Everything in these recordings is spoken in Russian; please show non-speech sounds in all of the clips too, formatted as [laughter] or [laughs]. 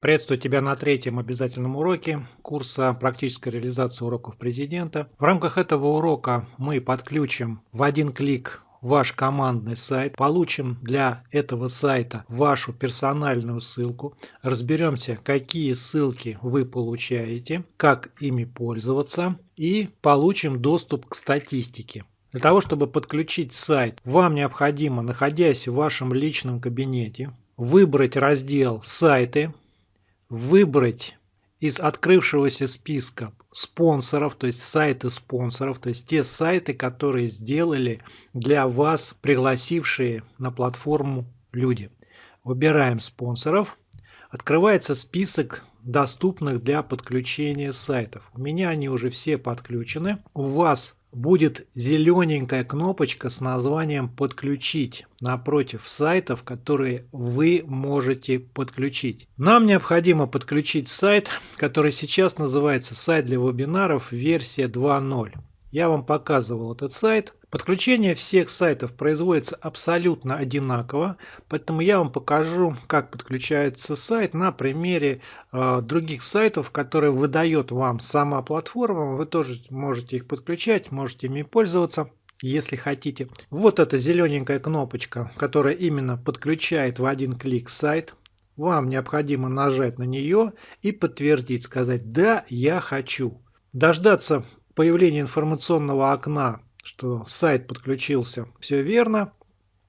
Приветствую тебя на третьем обязательном уроке курса «Практическая реализация уроков президента». В рамках этого урока мы подключим в один клик ваш командный сайт, получим для этого сайта вашу персональную ссылку, разберемся, какие ссылки вы получаете, как ими пользоваться и получим доступ к статистике. Для того, чтобы подключить сайт, вам необходимо, находясь в вашем личном кабинете, выбрать раздел «Сайты», выбрать из открывшегося списка спонсоров, то есть сайты спонсоров, то есть те сайты, которые сделали для вас пригласившие на платформу люди. Выбираем спонсоров. Открывается список доступных для подключения сайтов. У меня они уже все подключены. У вас будет зелененькая кнопочка с названием «Подключить» напротив сайтов, которые вы можете подключить. Нам необходимо подключить сайт, который сейчас называется «Сайт для вебинаров. Версия 2.0». Я вам показывал этот сайт. Подключение всех сайтов производится абсолютно одинаково, поэтому я вам покажу, как подключается сайт на примере э, других сайтов, которые выдает вам сама платформа. Вы тоже можете их подключать, можете ими пользоваться если хотите. Вот эта зелененькая кнопочка, которая именно подключает в один клик сайт. Вам необходимо нажать на нее и подтвердить, сказать «Да, я хочу». Дождаться появления информационного окна, что сайт подключился, все верно.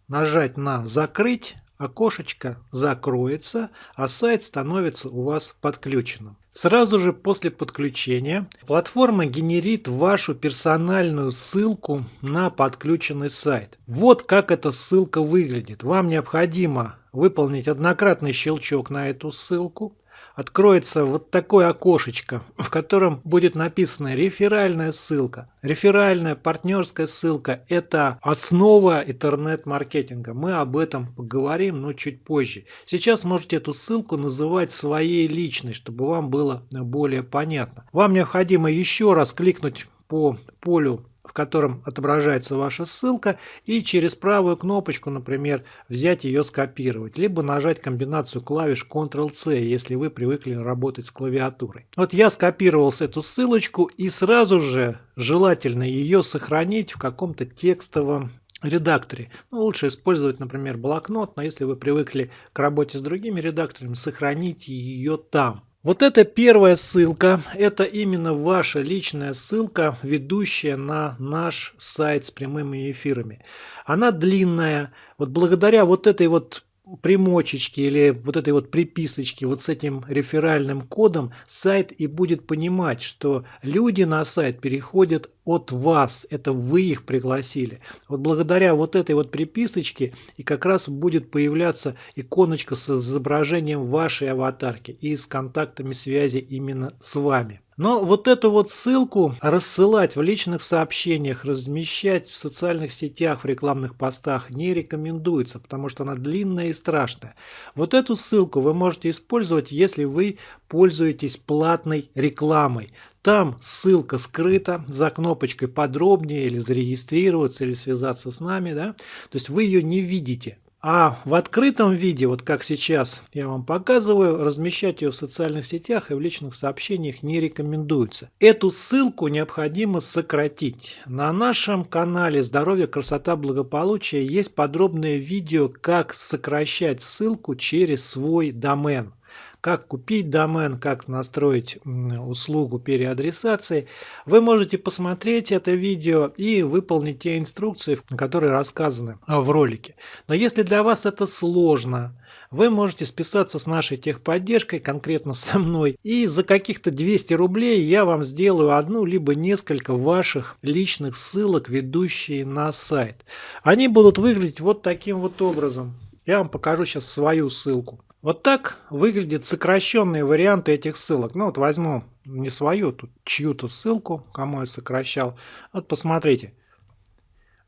Нажать на «Закрыть», окошечко закроется, а сайт становится у вас подключенным. Сразу же после подключения платформа генерит вашу персональную ссылку на подключенный сайт. Вот как эта ссылка выглядит. Вам необходимо выполнить однократный щелчок на эту ссылку откроется вот такое окошечко, в котором будет написана реферальная ссылка. Реферальная партнерская ссылка – это основа интернет-маркетинга. Мы об этом поговорим, но чуть позже. Сейчас можете эту ссылку называть своей личной, чтобы вам было более понятно. Вам необходимо еще раз кликнуть по полю в котором отображается ваша ссылка, и через правую кнопочку, например, взять ее скопировать, либо нажать комбинацию клавиш Ctrl-C, если вы привыкли работать с клавиатурой. Вот я скопировал эту ссылочку и сразу же желательно ее сохранить в каком-то текстовом редакторе. Ну, лучше использовать, например, блокнот, но если вы привыкли к работе с другими редакторами, сохраните ее там. Вот эта первая ссылка, это именно ваша личная ссылка, ведущая на наш сайт с прямыми эфирами. Она длинная. Вот благодаря вот этой вот примочечки или вот этой вот приписочки вот с этим реферальным кодом сайт и будет понимать, что люди на сайт переходят от вас, это вы их пригласили. Вот благодаря вот этой вот приписочке и как раз будет появляться иконочка с изображением вашей аватарки и с контактами связи именно с вами. Но вот эту вот ссылку рассылать в личных сообщениях, размещать в социальных сетях, в рекламных постах не рекомендуется, потому что она длинная и страшная. Вот эту ссылку вы можете использовать, если вы пользуетесь платной рекламой. Там ссылка скрыта за кнопочкой подробнее или зарегистрироваться или связаться с нами. Да? То есть вы ее не видите. А в открытом виде, вот как сейчас я вам показываю, размещать ее в социальных сетях и в личных сообщениях не рекомендуется. Эту ссылку необходимо сократить. На нашем канале «Здоровье, красота, благополучие» есть подробное видео, как сокращать ссылку через свой домен как купить домен, как настроить услугу переадресации. Вы можете посмотреть это видео и выполнить те инструкции, которые рассказаны в ролике. Но если для вас это сложно, вы можете списаться с нашей техподдержкой, конкретно со мной, и за каких-то 200 рублей я вам сделаю одну либо несколько ваших личных ссылок, ведущие на сайт. Они будут выглядеть вот таким вот образом. Я вам покажу сейчас свою ссылку. Вот так выглядят сокращенные варианты этих ссылок. Ну вот возьму не свою, тут чью-то ссылку, кому я сокращал. Вот посмотрите.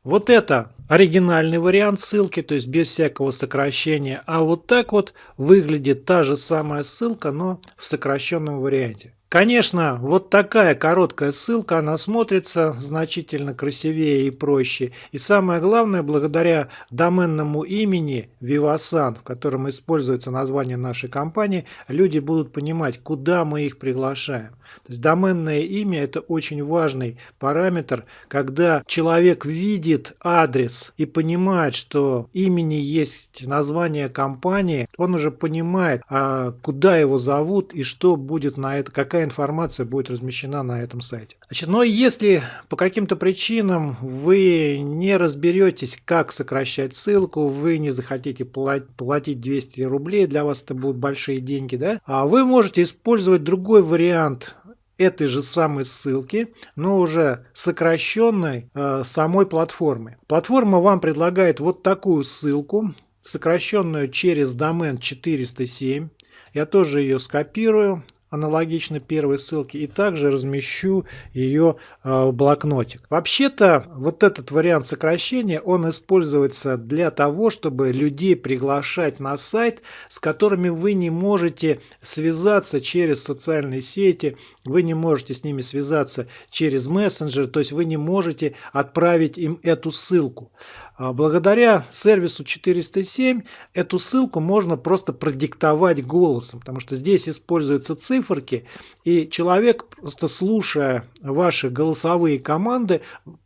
Вот это оригинальный вариант ссылки, то есть без всякого сокращения. А вот так вот выглядит та же самая ссылка, но в сокращенном варианте. Конечно, вот такая короткая ссылка, она смотрится значительно красивее и проще. И самое главное, благодаря доменному имени Vivasan, в котором используется название нашей компании, люди будут понимать, куда мы их приглашаем. То есть доменное имя – это очень важный параметр, когда человек видит адрес и понимает, что имени есть название компании, он уже понимает, а куда его зовут и что будет на это, какая информация будет размещена на этом сайте. Значит, но если по каким-то причинам вы не разберетесь, как сокращать ссылку, вы не захотите платить 200 рублей, для вас это будут большие деньги, да, а вы можете использовать другой вариант этой же самой ссылки, но уже сокращенной э, самой платформы. Платформа вам предлагает вот такую ссылку, сокращенную через домен 407. Я тоже ее скопирую аналогично первой ссылке и также размещу ее а, в блокнотик. Вообще-то вот этот вариант сокращения, он используется для того, чтобы людей приглашать на сайт, с которыми вы не можете связаться через социальные сети, вы не можете с ними связаться через мессенджер, то есть вы не можете отправить им эту ссылку. А благодаря сервису 407 эту ссылку можно просто продиктовать голосом, потому что здесь используются циферки, и человек, просто слушая ваши голосовые команды,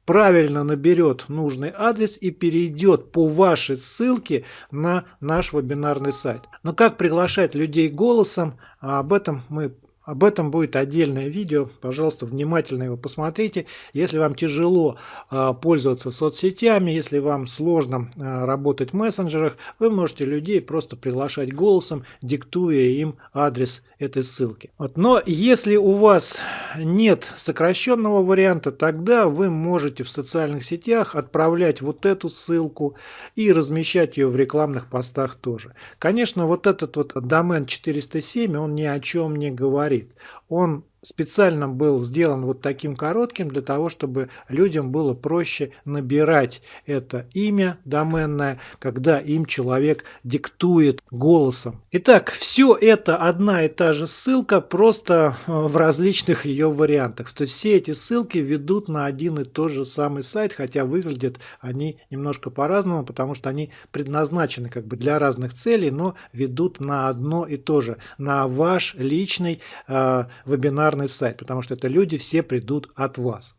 правильно наберет нужный адрес и перейдет по вашей ссылке на наш вебинарный сайт. Но как приглашать людей голосом, об этом мы об этом будет отдельное видео, пожалуйста, внимательно его посмотрите. Если вам тяжело э, пользоваться соцсетями, если вам сложно э, работать в мессенджерах, вы можете людей просто приглашать голосом, диктуя им адрес этой ссылки. Вот. Но если у вас нет сокращенного варианта, тогда вы можете в социальных сетях отправлять вот эту ссылку и размещать ее в рекламных постах тоже. Конечно, вот этот вот домен 407, он ни о чем не говорит говорит. Он специально был сделан вот таким коротким для того, чтобы людям было проще набирать это имя доменное, когда им человек диктует голосом. Итак, все это одна и та же ссылка, просто э, в различных ее вариантах. То есть все эти ссылки ведут на один и тот же самый сайт, хотя выглядят они немножко по-разному, потому что они предназначены как бы для разных целей, но ведут на одно и то же, на ваш личный э, вебинар популярный сайт, потому что это люди все придут от вас.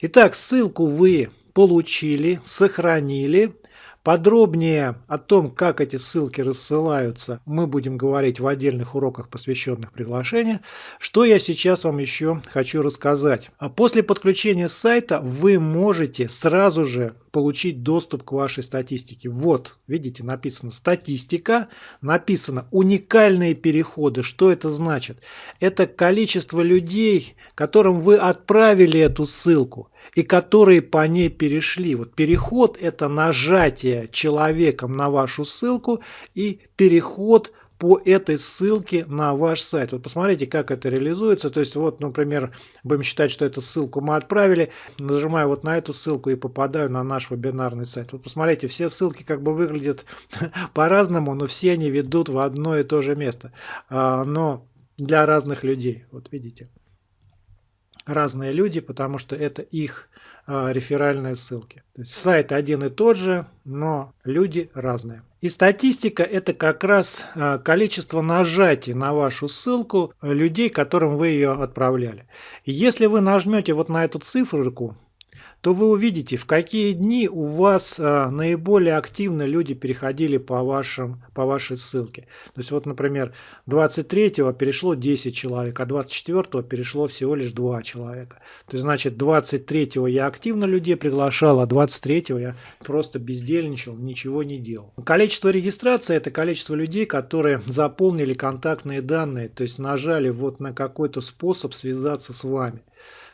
Итак, ссылку вы получили, сохранили. Подробнее о том, как эти ссылки рассылаются, мы будем говорить в отдельных уроках, посвященных приглашению. Что я сейчас вам еще хочу рассказать. А после подключения сайта вы можете сразу же получить доступ к вашей статистике. Вот, видите, написано статистика, написано уникальные переходы. Что это значит? Это количество людей, которым вы отправили эту ссылку и которые по ней перешли. Вот переход – это нажатие человеком на вашу ссылку и переход по этой ссылке на ваш сайт. Вот посмотрите, как это реализуется. То есть, вот, например, будем считать, что эту ссылку мы отправили, нажимаю вот на эту ссылку и попадаю на наш вебинарный сайт. Вот посмотрите, все ссылки как бы выглядят [laughs] по-разному, но все они ведут в одно и то же место. А, но для разных людей, вот видите разные люди, потому что это их а, реферальные ссылки. То есть сайт один и тот же, но люди разные. И статистика это как раз а, количество нажатий на вашу ссылку людей, которым вы ее отправляли. Если вы нажмете вот на эту циферку, то вы увидите, в какие дни у вас а, наиболее активно люди переходили по, вашим, по вашей ссылке. То есть вот, например, 23-го перешло 10 человек, а 24-го перешло всего лишь 2 человека. То есть, значит, 23-го я активно людей приглашал, а 23-го я просто бездельничал, ничего не делал. Количество регистрации – это количество людей, которые заполнили контактные данные, то есть нажали вот на какой-то способ связаться с вами.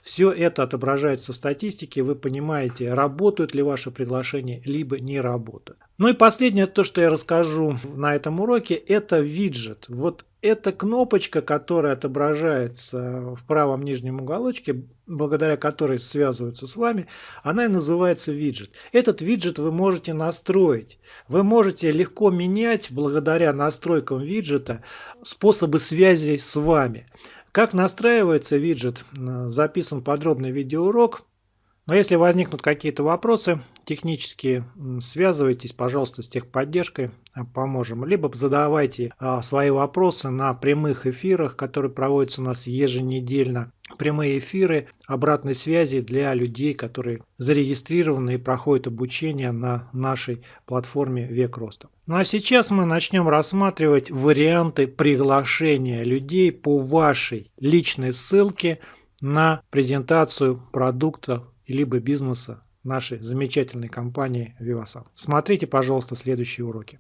Все это отображается в статистике, вы понимаете, работают ли ваши приглашения, либо не работают. Ну и последнее, то, что я расскажу на этом уроке, это виджет. Вот эта кнопочка, которая отображается в правом нижнем уголочке, благодаря которой связываются с вами, она и называется виджет. Этот виджет вы можете настроить. Вы можете легко менять, благодаря настройкам виджета, способы связи с вами. Как настраивается виджет, записан подробный видеоурок. Но если возникнут какие-то вопросы технические, связывайтесь, пожалуйста, с техподдержкой, а, поможем. Либо задавайте а, свои вопросы на прямых эфирах, которые проводятся у нас еженедельно. Прямые эфиры обратной связи для людей, которые зарегистрированы и проходят обучение на нашей платформе Век Роста. Ну а сейчас мы начнем рассматривать варианты приглашения людей по вашей личной ссылке на презентацию продукта либо бизнеса нашей замечательной компании Vivasan. Смотрите, пожалуйста, следующие уроки.